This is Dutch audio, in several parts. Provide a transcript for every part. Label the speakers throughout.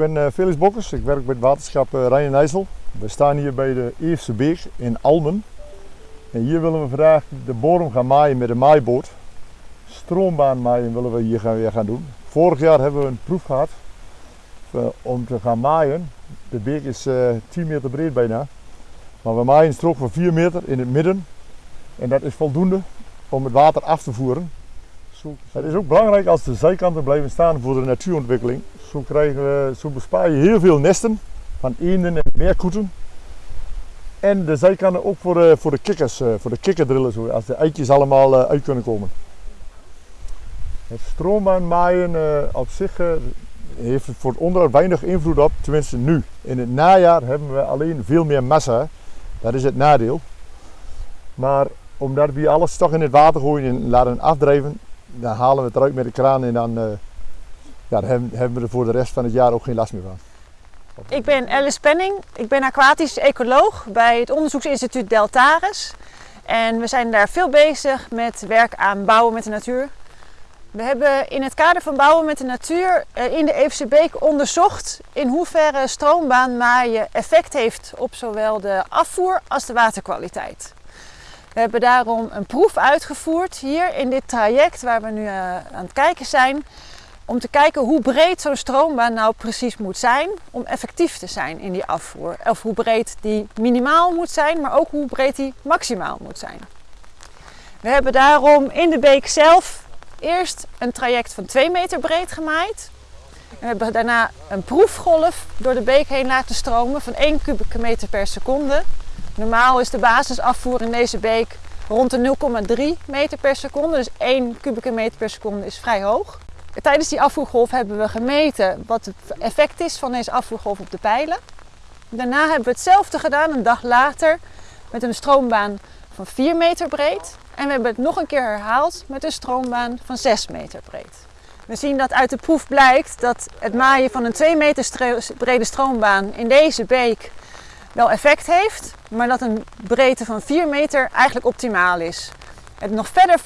Speaker 1: ben uh, Felix Bokkers, ik werk bij het waterschap uh, Rijn en IJssel. We staan hier bij de Eerste Beek in Almen. En hier willen we vandaag de bodem gaan maaien met een maaiboot. Stroombaan maaien willen we hier gaan, weer gaan doen. Vorig jaar hebben we een proef gehad uh, om te gaan maaien. De beek is 10 meter breed bijna. Maar we maaien een strook van 4 meter in het midden. En dat is voldoende om het water af te voeren. Het is ook belangrijk als de zijkanten blijven staan voor de natuurontwikkeling. Zo, krijgen we, zo bespaar je heel veel nesten van eenden en meerkoeten. En de zijkanten ook voor de, voor de kikkers, eh, voor de kikkerdrillen, zo, als de eitjes allemaal eh, uit kunnen komen. Het uh, op zich heeft voor het onderhoud weinig invloed op, tenminste nu. In het najaar hebben we alleen veel meer massa, dat is het nadeel. Maar omdat we alles toch in het water gooien en laten afdrijven, dan halen we het eruit met de kraan en dan, uh, ja, hebben we er voor de rest van het jaar ook geen last meer van.
Speaker 2: Ik ben Alice Penning, ik ben aquatisch ecoloog bij het onderzoeksinstituut Deltares. En we zijn daar veel bezig met werk aan bouwen met de natuur. We hebben in het kader van bouwen met de natuur eh, in de Eefse Beek onderzocht in hoeverre stroombaanmaaien effect heeft op zowel de afvoer als de waterkwaliteit. We hebben daarom een proef uitgevoerd hier in dit traject waar we nu uh, aan het kijken zijn. Om te kijken hoe breed zo'n stroombaan nou precies moet zijn om effectief te zijn in die afvoer. Of hoe breed die minimaal moet zijn, maar ook hoe breed die maximaal moet zijn. We hebben daarom in de beek zelf eerst een traject van 2 meter breed gemaaid. We hebben daarna een proefgolf door de beek heen laten stromen van 1 kubieke meter per seconde. Normaal is de basisafvoer in deze beek rond de 0,3 meter per seconde. Dus 1 kubieke meter per seconde is vrij hoog. Tijdens die afvoergolf hebben we gemeten wat het effect is van deze afvoergolf op de pijlen. Daarna hebben we hetzelfde gedaan een dag later met een stroombaan van 4 meter breed. En we hebben het nog een keer herhaald met een stroombaan van 6 meter breed. We zien dat uit de proef blijkt dat het maaien van een 2 meter brede stroombaan in deze beek wel effect heeft, maar dat een breedte van 4 meter eigenlijk optimaal is. Het nog verder,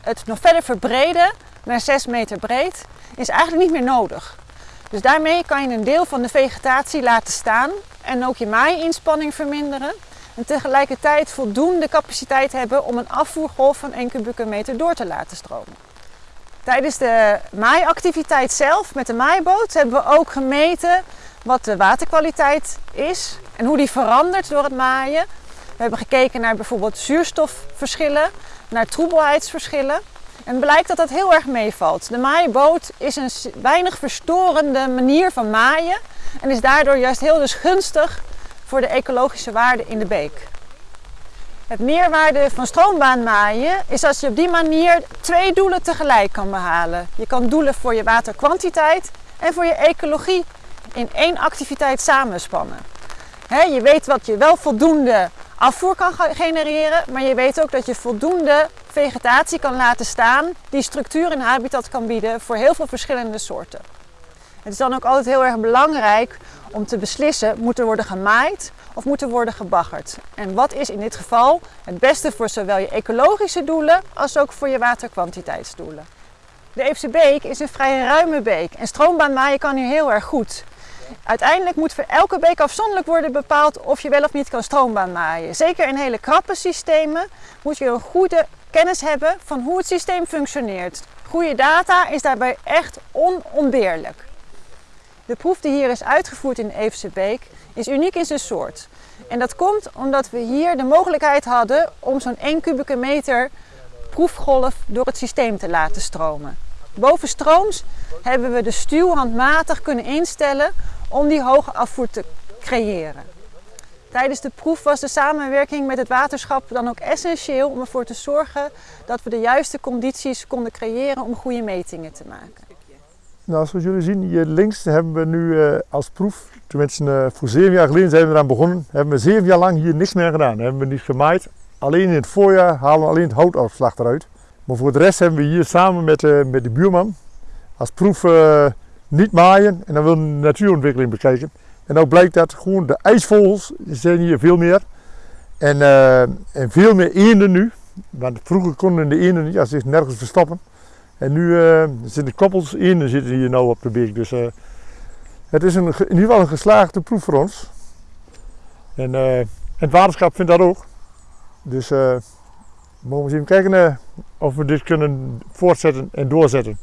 Speaker 2: het nog verder verbreden naar 6 meter breed is eigenlijk niet meer nodig. Dus daarmee kan je een deel van de vegetatie laten staan en ook je maaiinspanning verminderen. En tegelijkertijd voldoende capaciteit hebben om een afvoergolf van 1 kubieke meter door te laten stromen. Tijdens de maaiactiviteit zelf met de maaiboot hebben we ook gemeten wat de waterkwaliteit is en hoe die verandert door het maaien. We hebben gekeken naar bijvoorbeeld zuurstofverschillen, naar troebelheidsverschillen. En blijkt dat dat heel erg meevalt. De maaiboot is een weinig verstorende manier van maaien en is daardoor juist heel dus gunstig voor de ecologische waarde in de beek. Het meerwaarde van stroombaanmaaien is als je op die manier twee doelen tegelijk kan behalen. Je kan doelen voor je waterkwantiteit en voor je ecologie in één activiteit samenspannen. Je weet wat je wel voldoende afvoer kan genereren, maar je weet ook dat je voldoende vegetatie kan laten staan die structuur en habitat kan bieden voor heel veel verschillende soorten. Het is dan ook altijd heel erg belangrijk om te beslissen, moet er worden gemaaid of moet er worden gebaggerd? En wat is in dit geval het beste voor zowel je ecologische doelen als ook voor je waterkwantiteitsdoelen? De Eefse Beek is een vrij ruime beek en stroombaanmaaien kan hier heel erg goed. Uiteindelijk moet voor elke beek afzonderlijk worden bepaald of je wel of niet kan stroombaan maaien. Zeker in hele krappe systemen moet je een goede kennis hebben van hoe het systeem functioneert. Goede data is daarbij echt onontbeerlijk. De proef die hier is uitgevoerd in Eefse Beek is uniek in zijn soort. En dat komt omdat we hier de mogelijkheid hadden om zo'n 1 kubieke meter proefgolf door het systeem te laten stromen. Bovenstrooms hebben we de stuw handmatig kunnen instellen om die hoge afvoer te creëren. Tijdens de proef was de samenwerking met het waterschap dan ook essentieel om ervoor te zorgen dat we de juiste condities konden creëren om goede metingen te maken.
Speaker 1: Nou, zoals jullie zien hier links hebben we nu uh, als proef, tenminste uh, voor zeven jaar geleden zijn we eraan begonnen, hebben we zeven jaar lang hier niks meer gedaan. Hebben we niet gemaaid. Alleen in het voorjaar halen we alleen het houtafslag eruit. Maar voor de rest hebben we hier samen met, uh, met de buurman als proef niet maaien en dan we de natuurontwikkeling bekijken. En ook blijkt dat gewoon de ijsvogels zijn hier veel meer. En, uh, en veel meer eenden nu. Want vroeger konden de eenden als zich nergens verstoppen. En nu uh, zitten koppels eenden zitten hier nou op de beek. Dus, uh, Het is een, in ieder geval een geslaagde proef voor ons. En, eh, het waterschap vindt dat ook. Dus eh, we mogen eens even kijken eh, of we dit kunnen voortzetten en doorzetten.